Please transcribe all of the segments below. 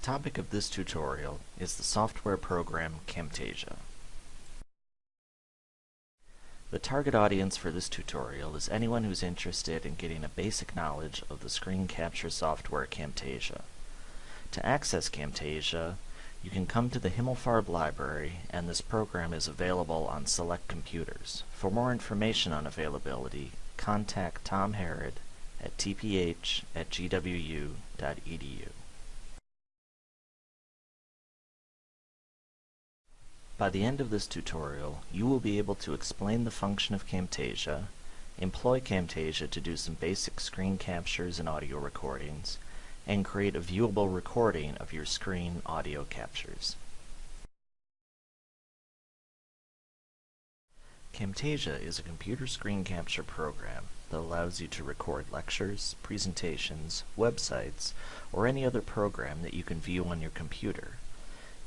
topic of this tutorial is the software program Camtasia. The target audience for this tutorial is anyone who's interested in getting a basic knowledge of the screen capture software Camtasia. To access Camtasia, you can come to the Himmelfarb library and this program is available on select computers. For more information on availability, contact Tom Harrod at tph at gwu.edu. By the end of this tutorial, you will be able to explain the function of Camtasia, employ Camtasia to do some basic screen captures and audio recordings, and create a viewable recording of your screen audio captures. Camtasia is a computer screen capture program that allows you to record lectures, presentations, websites, or any other program that you can view on your computer.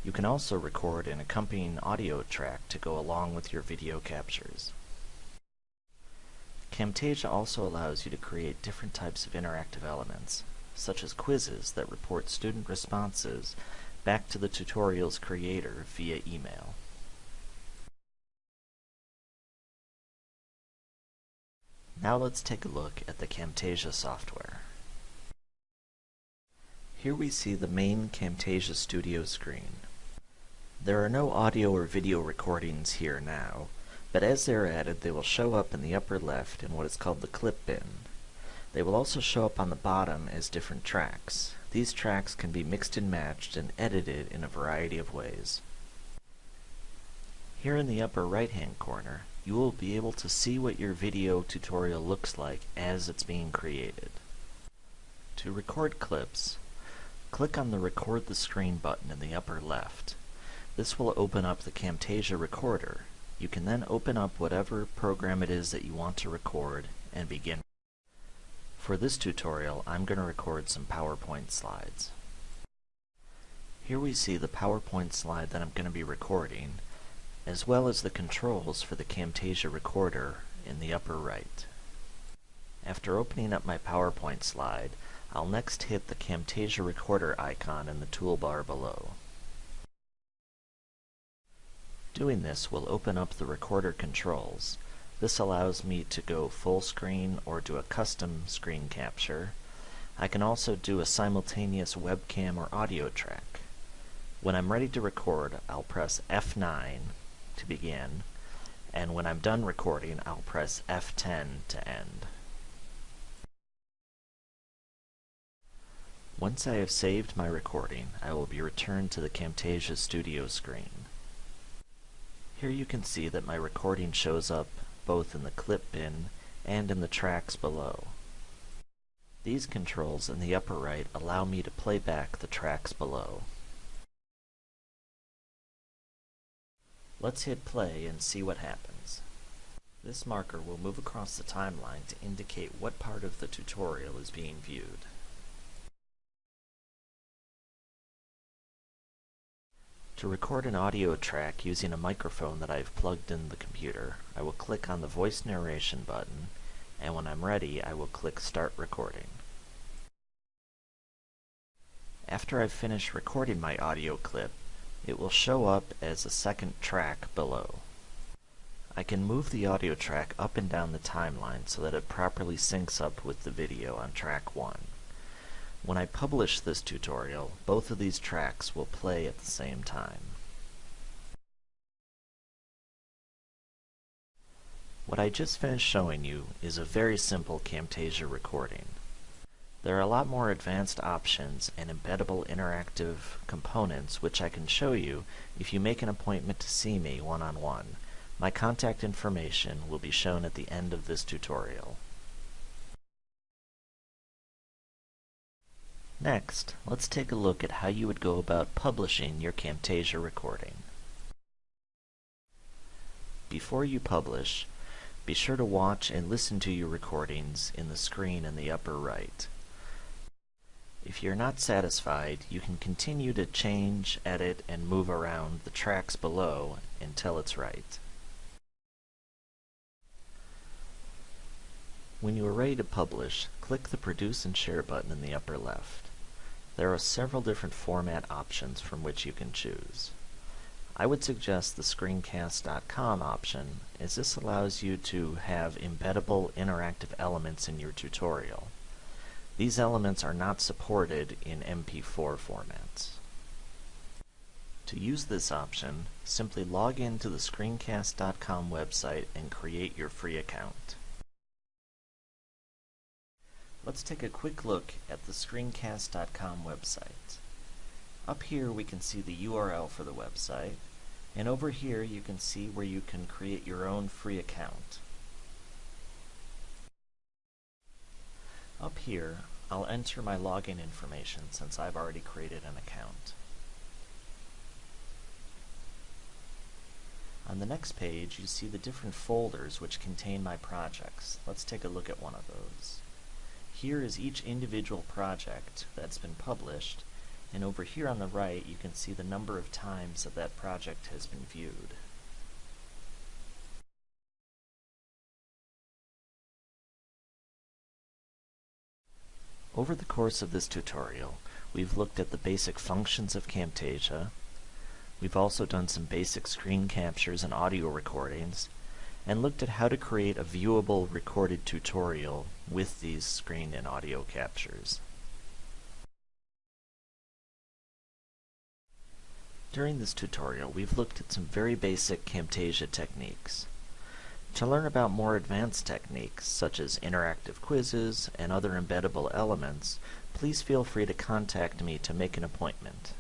You can also record an accompanying audio track to go along with your video captures. Camtasia also allows you to create different types of interactive elements, such as quizzes that report student responses back to the tutorial's creator via email. Now let's take a look at the Camtasia software. Here we see the main Camtasia Studio screen. There are no audio or video recordings here now, but as they are added they will show up in the upper left in what is called the clip bin. They will also show up on the bottom as different tracks. These tracks can be mixed and matched and edited in a variety of ways. Here in the upper right hand corner, you will be able to see what your video tutorial looks like as it's being created. To record clips, click on the Record the Screen button in the upper left. This will open up the Camtasia recorder. You can then open up whatever program it is that you want to record and begin. For this tutorial, I'm going to record some PowerPoint slides. Here we see the PowerPoint slide that I'm going to be recording, as well as the controls for the Camtasia recorder in the upper right. After opening up my PowerPoint slide, I'll next hit the Camtasia recorder icon in the toolbar below. Doing this will open up the recorder controls. This allows me to go full screen or do a custom screen capture. I can also do a simultaneous webcam or audio track. When I'm ready to record, I'll press F9 to begin, and when I'm done recording, I'll press F10 to end. Once I have saved my recording, I will be returned to the Camtasia Studio screen. Here you can see that my recording shows up both in the clip bin and in the tracks below. These controls in the upper right allow me to play back the tracks below. Let's hit play and see what happens. This marker will move across the timeline to indicate what part of the tutorial is being viewed. To record an audio track using a microphone that I have plugged in the computer, I will click on the voice narration button, and when I'm ready, I will click Start Recording. After I've finished recording my audio clip, it will show up as a second track below. I can move the audio track up and down the timeline so that it properly syncs up with the video on track 1. When I publish this tutorial, both of these tracks will play at the same time. What I just finished showing you is a very simple Camtasia recording. There are a lot more advanced options and embeddable interactive components which I can show you if you make an appointment to see me one-on-one. -on -one. My contact information will be shown at the end of this tutorial. Next, let's take a look at how you would go about publishing your Camtasia recording. Before you publish, be sure to watch and listen to your recordings in the screen in the upper right. If you're not satisfied, you can continue to change, edit, and move around the tracks below until it's right. When you are ready to publish, click the Produce and Share button in the upper left. There are several different format options from which you can choose. I would suggest the screencast.com option as this allows you to have embeddable interactive elements in your tutorial. These elements are not supported in MP4 formats. To use this option, simply log in to the screencast.com website and create your free account. Let's take a quick look at the screencast.com website. Up here we can see the URL for the website, and over here you can see where you can create your own free account. Up here, I'll enter my login information since I've already created an account. On the next page, you see the different folders which contain my projects. Let's take a look at one of those. Here is each individual project that's been published, and over here on the right you can see the number of times that that project has been viewed. Over the course of this tutorial, we've looked at the basic functions of Camtasia, we've also done some basic screen captures and audio recordings, and looked at how to create a viewable recorded tutorial with these screen and audio captures. During this tutorial, we've looked at some very basic Camtasia techniques. To learn about more advanced techniques, such as interactive quizzes and other embeddable elements, please feel free to contact me to make an appointment.